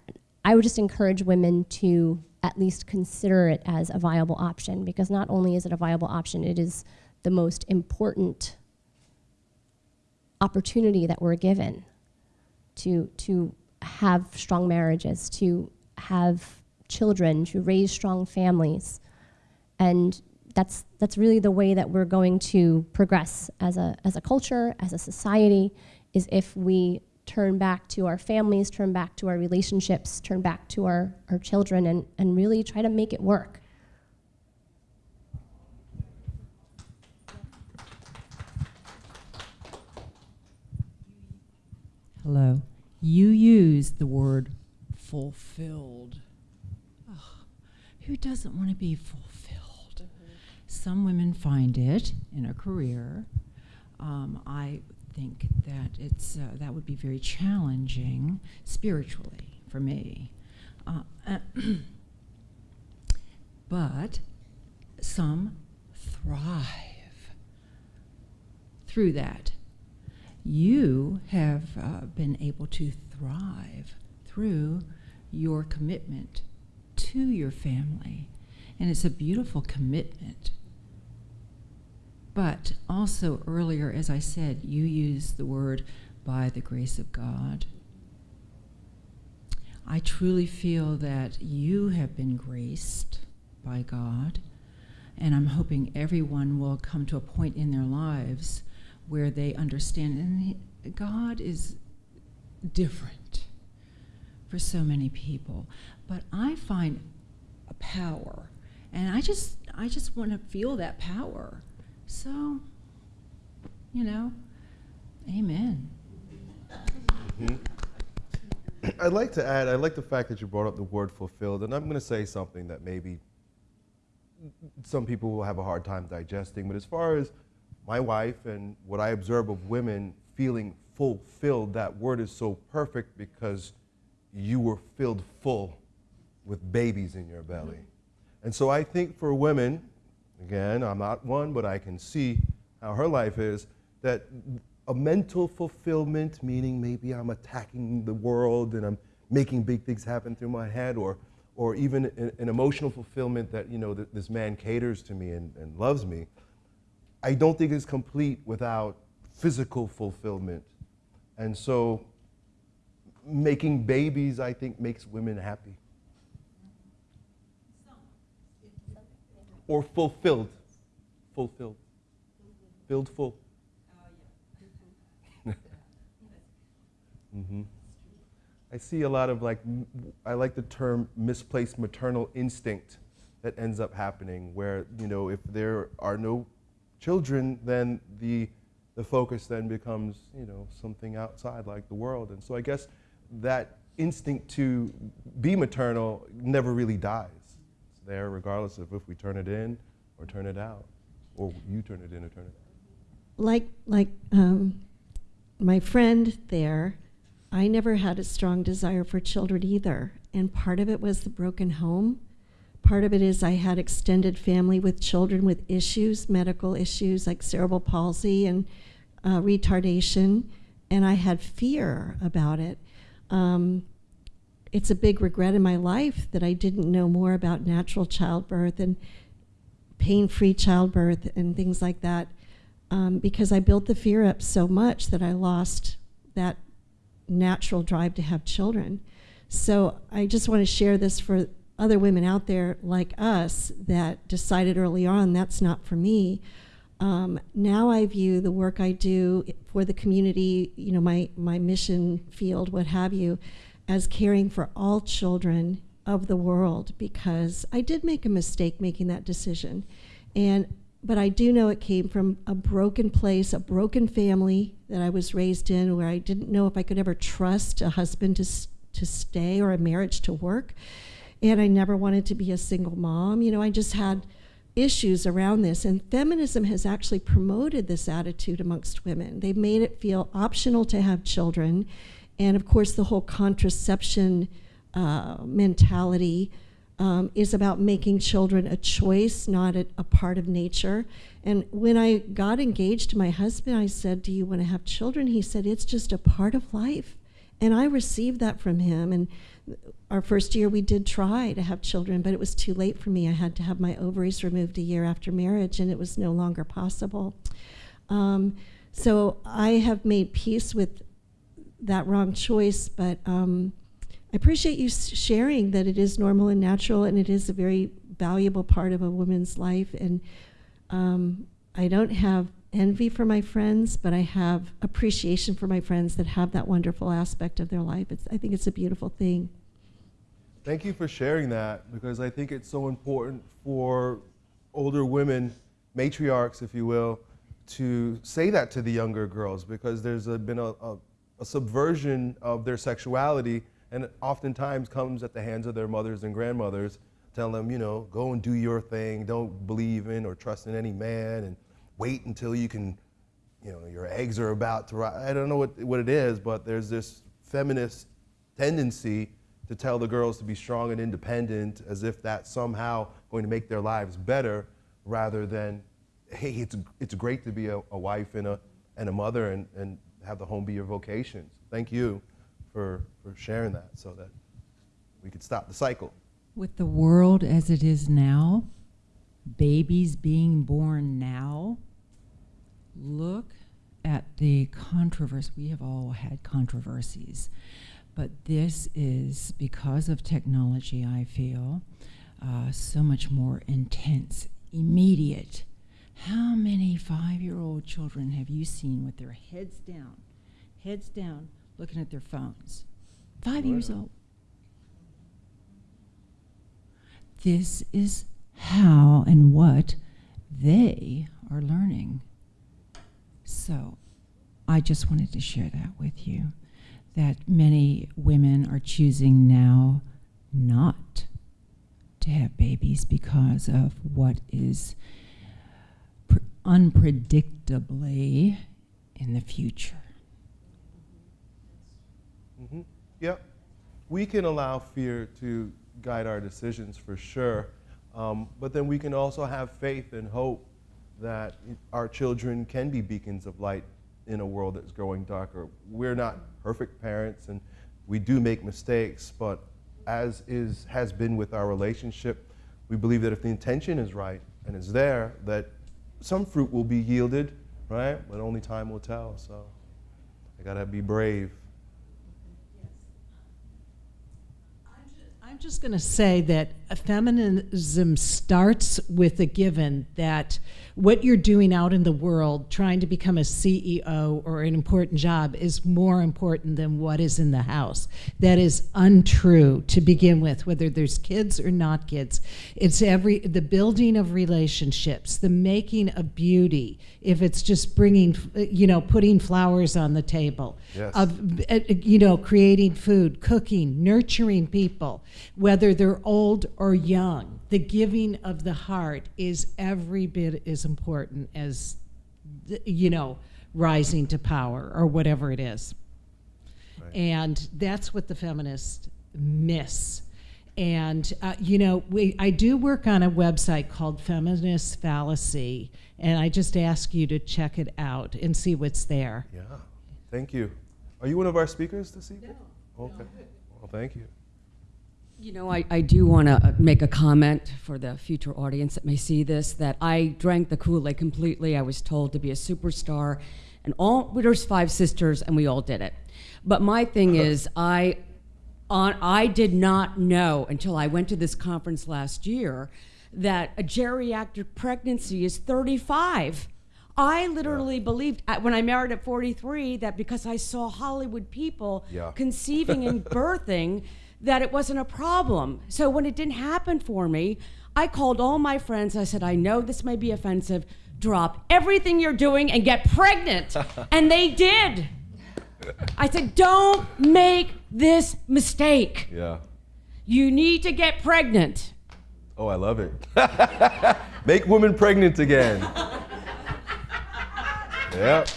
I would just encourage women to at least consider it as a viable option because not only is it a viable option, it is the most important opportunity that we're given to, to have strong marriages, to have children, to raise strong families. And that's, that's really the way that we're going to progress as a, as a culture, as a society, is if we turn back to our families, turn back to our relationships, turn back to our, our children, and, and really try to make it work. Hello. You use the word fulfilled. Who doesn't want to be fulfilled? Some women find it in a career. Um, I think that it's uh, that would be very challenging spiritually for me. Uh, *clears throat* but some thrive through that. You have uh, been able to thrive through your commitment to your family. And it's a beautiful commitment but also earlier, as I said, you used the word by the grace of God. I truly feel that you have been graced by God, and I'm hoping everyone will come to a point in their lives where they understand, and God is different for so many people. But I find a power, and I just, I just want to feel that power. So, you know, amen. Mm-hmm. I'd like to add, I like the fact that you brought up the word fulfilled, and I'm going to say something that maybe some people will have a hard time digesting, but as far as my wife and what I observe of women feeling fulfilled, that word is so perfect because you were filled full with babies in your belly. And so I think for women, Again, I'm not one, but I can see how her life is that a mental fulfillment, meaning maybe I'm attacking the world and I'm making big things happen through my head, or, or even an, an emotional fulfillment that you know th this man caters to me and, and loves me, I don't think is complete without physical fulfillment. And so making babies, I think, makes women happy. Or fulfilled. Fulfilled. Filled full. *laughs* mm-hmm. I see a lot of like, I like the term misplaced maternal instinct that ends up happening where, you know, if there are no children, then the, the focus then becomes, you know, something outside like the world. And so I guess that instinct to be maternal never really dies there regardless of if we turn it in or turn it out, or you turn it in or turn it out. Like, like um, my friend there, I never had a strong desire for children either. And part of it was the broken home, part of it is I had extended family with children with issues, medical issues like cerebral palsy and uh, retardation, and I had fear about it. Um, it's a big regret in my life that I didn't know more about natural childbirth and pain free childbirth and things like that um, because I built the fear up so much that I lost that natural drive to have children. So I just want to share this for other women out there like us that decided early on that's not for me. Um, now I view the work I do for the community, you know, my, my mission field, what have you, as caring for all children of the world because I did make a mistake making that decision. And but I do know it came from a broken place, a broken family that I was raised in where I didn't know if I could ever trust a husband to to stay or a marriage to work. And I never wanted to be a single mom. You know, I just had issues around this. And feminism has actually promoted this attitude amongst women. They've made it feel optional to have children. And of course, the whole contraception uh, mentality um, is about making children a choice, not a, a, part of nature. And when I got engaged to my husband, I said, Do you want to have children? He said, It's just a part of life. And I received that from him. And our first year, we did try to have children, but it was too late for me. I had to have my ovaries removed a year after marriage, and it was no longer possible. Um, so I have made peace with that wrong choice, but. Um, I appreciate you sharing that it is normal and natural, and it is a very valuable part of a woman's life. And um, I don't have envy for my friends, but I have appreciation for my friends that have that wonderful aspect of their life. It's, I think it's a beautiful thing. Thank you for sharing that because I think it's so important for older women, matriarchs, if you will, to say that to the younger girls because there's a, been a, a, a subversion of their sexuality and oftentimes comes at the hands of their mothers and grandmothers, telling them, you know, go and do your thing, don't believe in or trust in any man, and wait until you can, you know, your eggs are about to rise. I don't know what, what it is, but there's this feminist tendency to tell the girls to be strong and independent as if that's somehow going to make their lives better rather than, hey, it's, it's great to be a, a wife and a, and a mother and, and have the home be your vocation. Thank you for, for sharing that so that we could stop the cycle. With the world as it is now, babies being born now, look at the controversy. We have all had controversies, but this is because of technology, I feel, uh, so much more intense, immediate. How many five year old children have you seen with their heads down, heads down, looking at their phones. Five years old. This is how and what they are learning. So I just wanted to share that with you that many women are choosing now not to have babies because of what is unpredictably in the future. Mm-hmm. Yep. We can allow fear to guide our decisions for sure. Um, but then we can also have faith and hope that our children can be beacons of light in a world that's growing darker. We're not perfect parents and we do make mistakes, but as is has been with our relationship, we believe that if the intention is right and is there, that some fruit will be yielded, right? But only time will tell. So I gotta be brave. I'm just going to say that feminism starts with a given that what you're doing out in the world, trying to become a CEO or an important job, is more important than what is in the house. That is untrue to begin with, whether there's kids or not kids. It's every the building of relationships, the making of beauty. If it's just bringing, you know, putting flowers on the table, yes. of eh, eh, you know, creating food, cooking, nurturing people, whether they're old or young the giving of the heart is every bit as important as, you know, rising to power or whatever it is. Right. And that's what the feminists miss. And, uh, you know, we, I do work on a website called Feminist Fallacy, and I just ask you to check it out and see what's there. Yeah, thank you. Are you one of our speakers this evening? No. Okay. Well, thank you. You know, I, I do want to make a comment for the future audience that may see this that I drank the Kool Aid completely. I was told to be a superstar, and all there's five sisters, and we all did it. But my thing is, I on I did not know until I went to this conference last year that a geriatric pregnancy is 35. I literally believed uh, when I married at 43 that because I saw Hollywood people Yeah. conceiving and *laughs* birthing that it wasn't a problem. So when it didn't happen for me, I called all my friends. I said, I know this may be offensive. Drop everything you're doing and get pregnant. *laughs* and they did. I said, don't make this mistake. Yeah. You need to get pregnant. Oh, I love it. *laughs* Make women pregnant again. *laughs* Yep.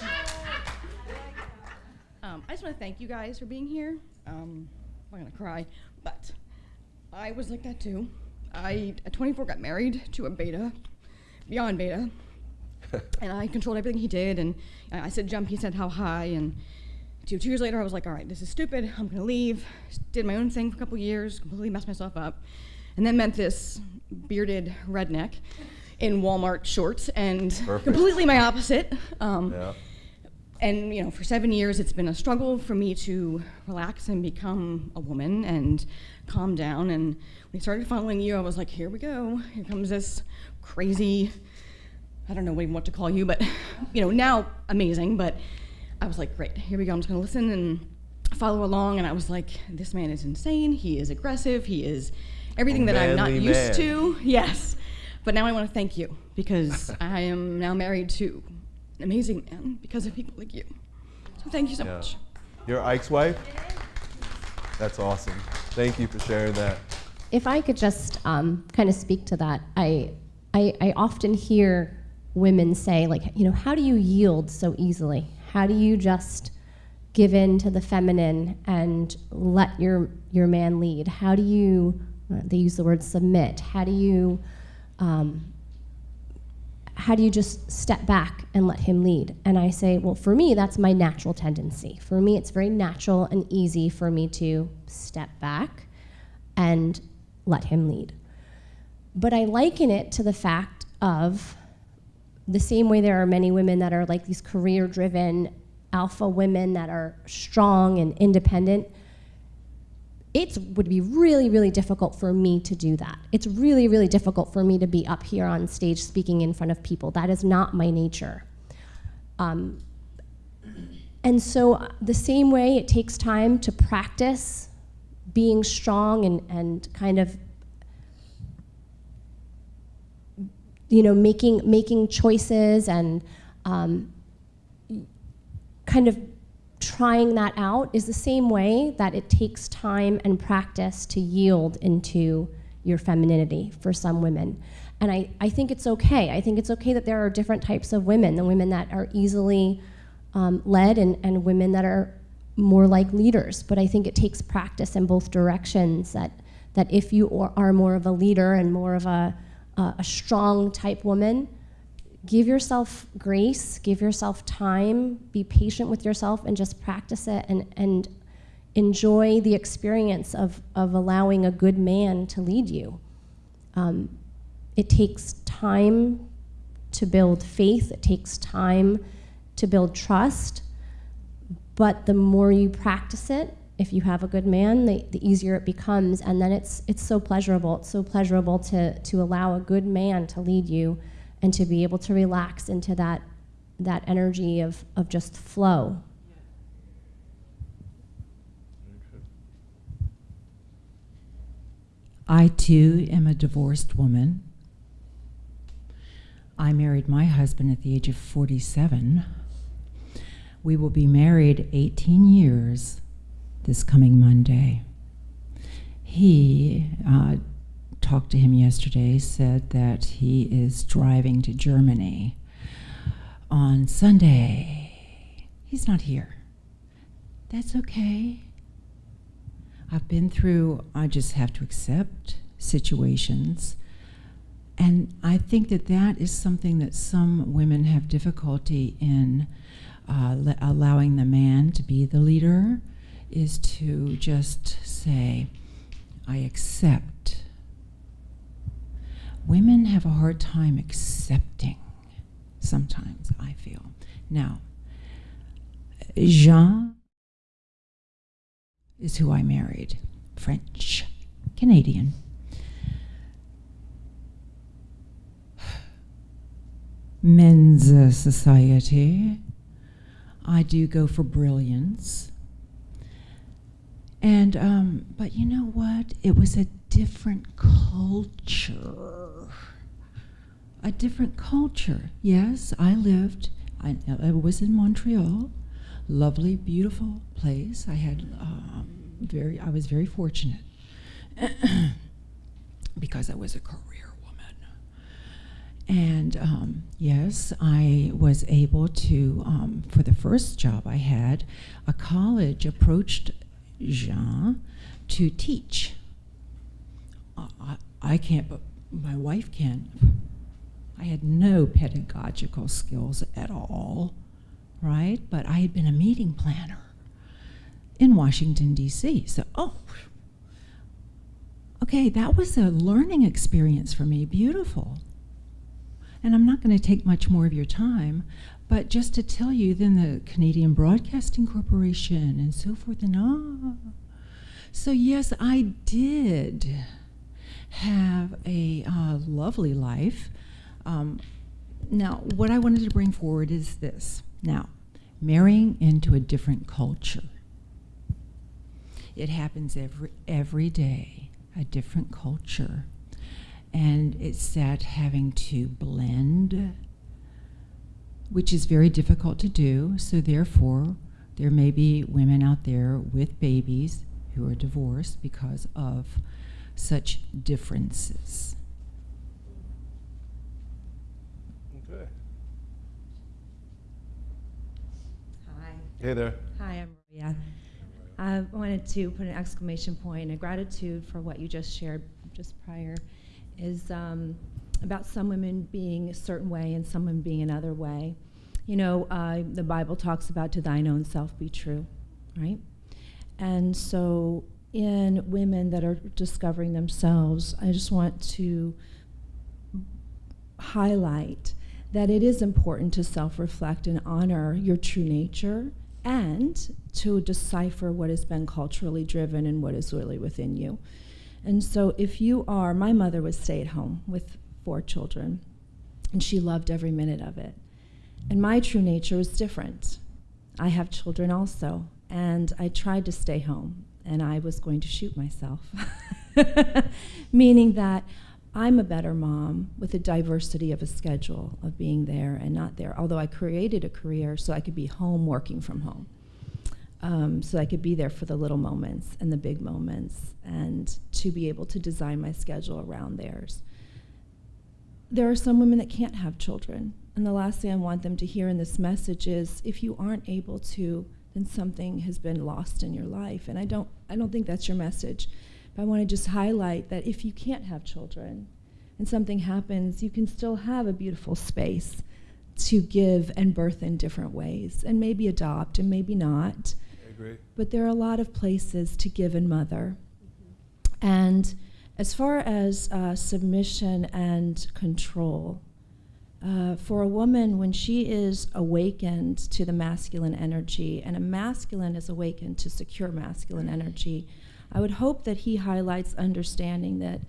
Um, I just want to thank you guys for being here. Um, I'm gonna cry, but I was like that too. I at 24 got married to a beta, beyond beta, *laughs* and I controlled everything he did. And I I said jump, he said how high. And two, two years later, I was like, all right, this is stupid. I'm gonna leave. Did my own thing for a couple years, completely messed myself up, and then met this bearded redneck in Walmart shorts and Perfect. completely my opposite. Um, Yeah. And you know for seven years it's been a struggle for me to relax and become a woman and calm down. And when i started following you i was like here we go. Here comes this crazy i don't know even what to call you but you know now amazing. But i was like great. Here we go. I'm just going to listen and follow along. And i was like this man is insane. He is aggressive. He is everything that i'm not manly used man. to. Yes. But now i want to thank you because i am now married to amazing man because of people like you. So thank you so Yeah. much. You're Ike's wife? That's awesome. Thank you for sharing that. If I could just um, kind of speak to that, I, I, I often hear women say, like, you know, how do you yield so easily? How do you just give in to the feminine and let your, your man lead? How do you, uh, they use the word submit, how do you, um, how do you just step back and let him lead? And I say, well, for me, that's my natural tendency. For me, it's very natural and easy for me to step back and let him lead. But I liken it to the fact of the same way there are many women that are like these career driven alpha women that are strong and independent. It would be really, really difficult for me to do that. It's really, really difficult for me to be up here on stage speaking in front of people. That is not my nature. Um, and so, uh, the same way it takes time to practice being strong and, and kind of you know making making choices and um, kind of trying that out is the same way that it takes time and practice to yield into your femininity for some women. And I, I think it's okay. I think it's okay that there are different types of women the women that are easily um, led and, and women that are more like leaders. But i think it takes practice in both directions that that if you are- more of a leader and more of a, a, a strong type woman give yourself grace give yourself time be patient with yourself and just practice it and, and enjoy the experience of, of allowing a good man to lead you. Um, it takes time to build faith. It takes time to build trust. But the more you practice it if you have a good man the, the easier it becomes. And then it's it's so pleasurable. It's so pleasurable to to allow a good man to lead you and to be able to relax into that that energy of of just flow I too am a divorced woman. I married my husband at the age of 47. We will be married 18 years this coming Monday. He, uh, talked to him yesterday, said that he is driving to Germany on Sunday. He's not here. That's okay. I've been through, I just have to accept situations. And I think that that is something that some women have difficulty in uh, allowing the man to be the leader, is to just say, I accept. Women have a hard time accepting sometimes, I feel. Now, Jean is who I married, French, Canadian. Men's uh, society. I do go for brilliance. And, um, but you know what? It was a different culture. A different culture. Yes, I lived, I, I was in Montreal, lovely, beautiful place. I had um, very, I was very fortunate *clears throat* because I was a career woman. And um, yes, I was able to, um, for the first job I had, a college approached Jean to teach. I, I, can't, but my wife can. I had no pedagogical skills at all, right? But I had been a meeting planner in Washington, D.C. So, oh, okay, that was a learning experience for me, beautiful. And I'm not going to take much more of your time, but just to tell you, then the Canadian Broadcasting Corporation and so forth and ah. So, yes, I did have a uh, lovely life. Um, now, what I wanted to bring forward is this. Now, marrying into a different culture. It happens every, every day, a different culture. And it's that having to blend, which is very difficult to do. So, therefore, there may be women out there with babies who are divorced because of such differences. Okay. Hi. Hey there. Hi, I'm Maria. I wanted to put an exclamation point, a gratitude for what you just shared just prior, is um, about some women being a certain way and some women being another way. You know, uh, the Bible talks about to thine own self be true, right? And so, in women that are discovering themselves, I just want to highlight that it is important to self reflect and honor your true nature and to decipher what has been culturally driven and what is really within you. And so, if you are, my mother was stay at home with four children, and she loved every minute of it. And my true nature was different. I have children also, and I tried to stay home, and I was going to shoot myself. *laughs* Meaning that I'm a better mom with a diversity of a schedule of being there and not there. Although I created a career so I could be home working from home. Um, so I could be there for the little moments and the big moments and to be able to design my schedule around theirs. There are some women that can't have children. And the last thing I want them to hear in this message is if you aren't able to, then something has been lost in your life. And I don't, I don't think that's your message. But I want to just highlight that if you can't have children and something happens, you can still have a beautiful space to give and birth in different ways and maybe adopt and maybe not. I agree. But there are a lot of places to give and mother. And as far as uh, submission and control, uh, for a woman, when she is awakened to the masculine energy, and a masculine is awakened to secure masculine energy, I would hope that he highlights understanding that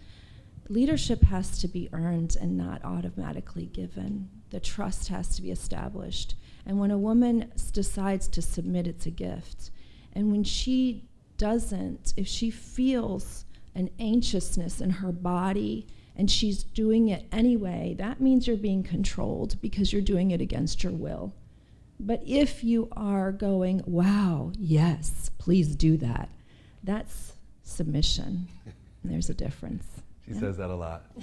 leadership has to be earned and not automatically given. The trust has to be established. And when a woman decides to submit, it's a gift. And when she doesn't, if she feels an anxiousness in her body and she's doing it anyway, that means you're being controlled because you're doing it against your will. But if you are going, wow, yes, please do that, that's submission. And there's a difference. She Yeah. says that a lot. *laughs*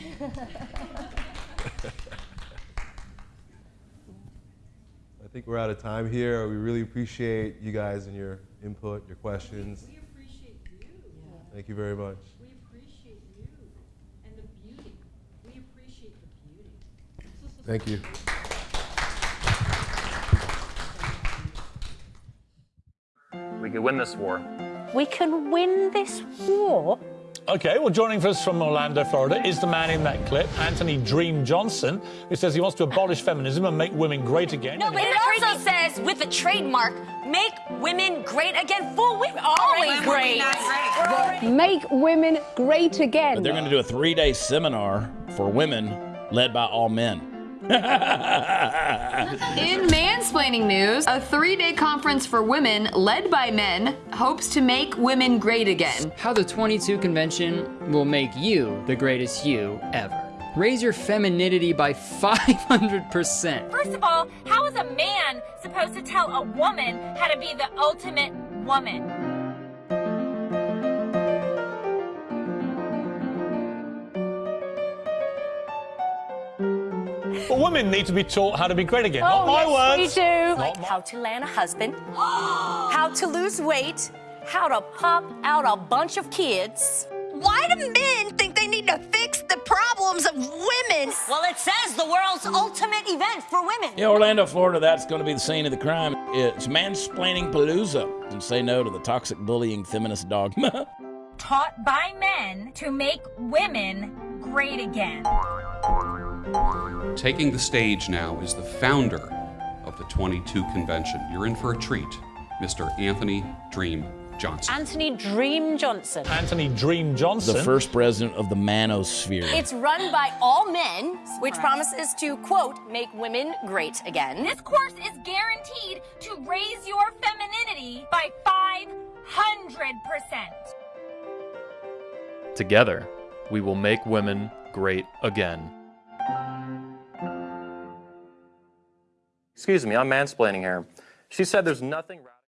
I think we're out of time here. We really appreciate you guys and your input, your questions. We appreciate you. Yeah. Thank you very much. We appreciate you and the beauty. We appreciate the beauty. Thank you. We could win this war. We can win this war. Okay, well, joining us from Orlando, Florida, is the man in that clip, Anthony Dream Johnson, who says he wants to abolish feminism and make women great again. No, but it also says with a trademark, make women great again. Fool, we're always great. Make women great again. But they're going to do a three day seminar for women led by all men. In mansplaining news, a three day conference for women led by men hopes to make women great again. How the 22 convention will make you the greatest you ever. Raise your femininity by 500%. First of all, how is a man supposed to tell a woman how to be the ultimate woman? But women need to be taught how to be great again. Not Oh, my yes, words. we do. Not Like my- how to land a husband, *gasps* how to lose weight, how to pop out a bunch of kids. Why do men think they need to fix the problems of women? Well, it says the world's ultimate event for women. In Orlando, Florida, that's going to be the scene of the crime. It's mansplaining palooza and say no to the toxic bullying feminist dogma. *laughs* Taught by men to make women great again. Taking the stage now is the founder of the 22 convention. You're in for a treat, Mr. Anthony Dream Johnson. Anthony Dream Johnson. Anthony Dream Johnson. the first president of the manosphere. It's run by all men, which promises to, quote, make women great again. This course is guaranteed to raise your femininity by 500%. Together, we will make women great again. Excuse me, I'm mansplaining here. She said there's nothing.